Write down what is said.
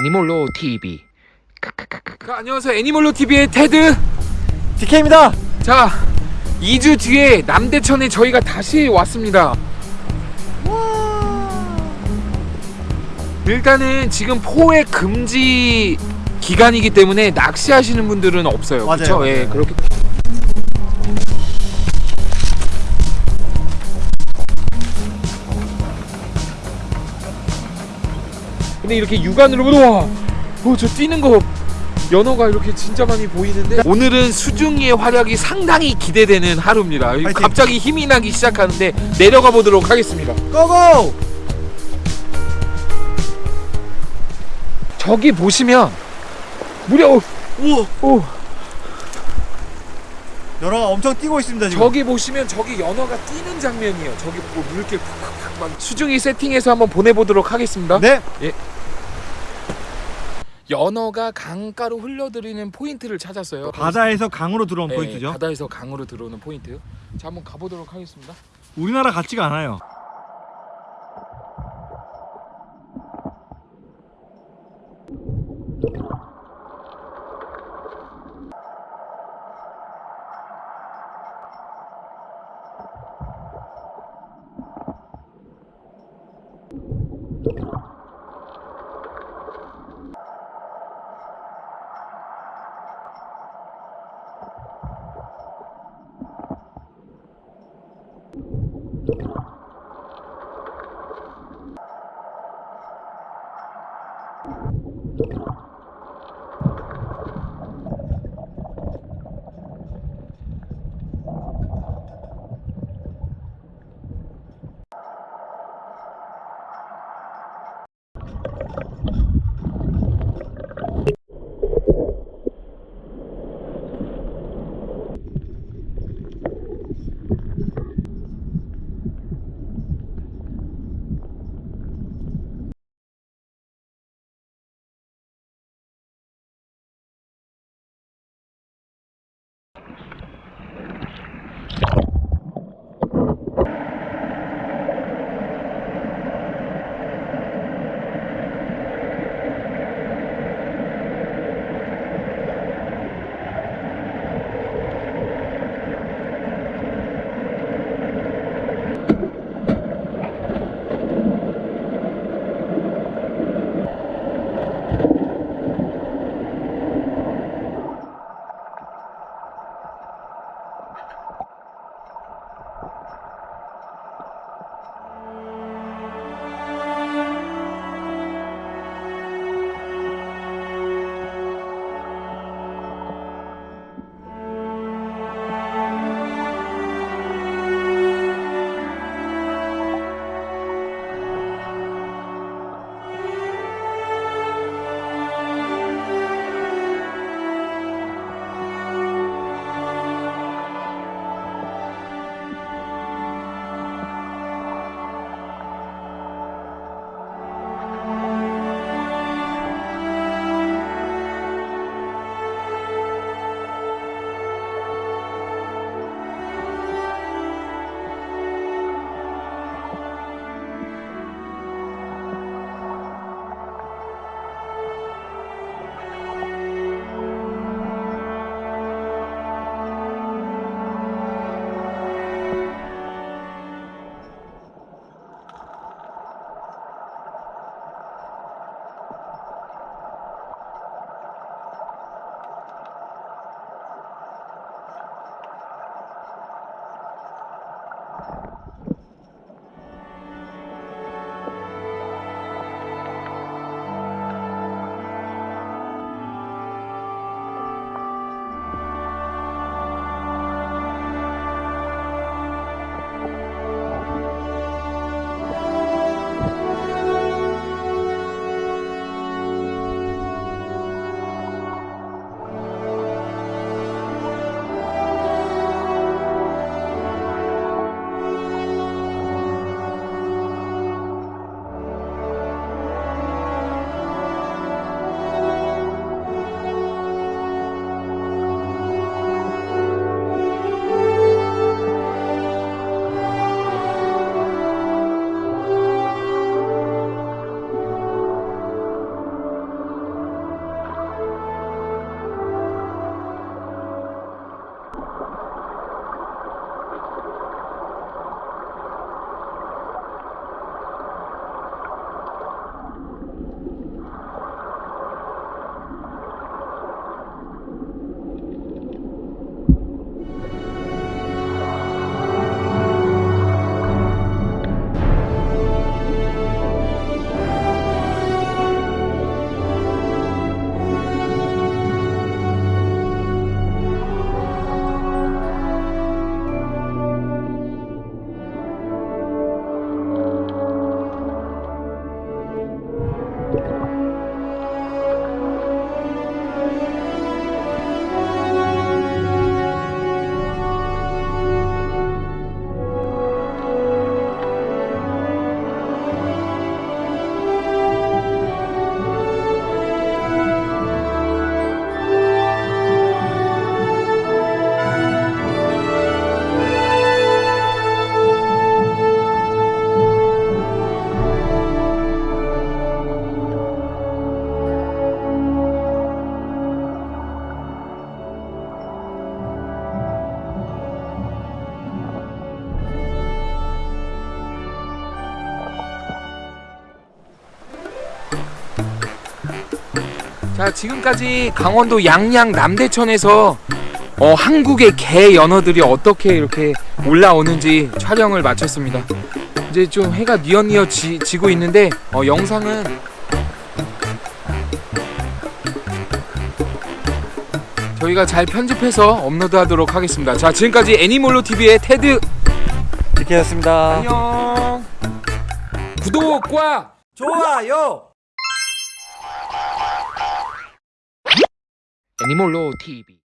애니몰로 TV. 안녕하세요. 애니몰로 TV의 테드. DK입니다. 자, 2주 뒤에 남대천에 저희가 다시 왔습니다. 일단은 지금 포획 금지 기간이기 때문에 낚시하시는 분들은 없어요. 맞아요, 그렇죠? 예, 맞아요. 그렇게 근데 이렇게 육안으로 보면 와, 어, 저 뛰는 거 연어가 이렇게 진짜 많이 보이는데 오늘은 수중이의 활약이 상당히 기대되는 하루입니다. 파이팅! 갑자기 힘이 나기 시작하는데 내려가 보도록 하겠습니다. 고고! 저기 보시면 무려 오! 오, 연어가 엄청 뛰고 있습니다 지금. 저기 보시면 저기 연어가 뛰는 장면이에요. 저기 보고 물길 팍팍팍 막 수중이 세팅해서 한번 보내보도록 하겠습니다. 네. 연어가 강가로 흘러들이는 포인트를 찾았어요. 바다에서 강으로 들어온 네, 포인트죠? 바다에서 강으로 들어오는 포인트. 자 한번 가보도록 하겠습니다. 우리나라 같지가 않아요. 자 지금까지 강원도 양양 남대천에서 어, 한국의 개 연어들이 어떻게 이렇게 올라오는지 촬영을 마쳤습니다. 이제 좀 해가 뉘엿뉘엿 지, 지고 있는데 어, 영상은 저희가 잘 편집해서 업로드 하도록 하겠습니다. 자 지금까지 애니몰로 TV의 테드 지켜였습니다. 안녕. 구독과 좋아요. 애니몰로 TV.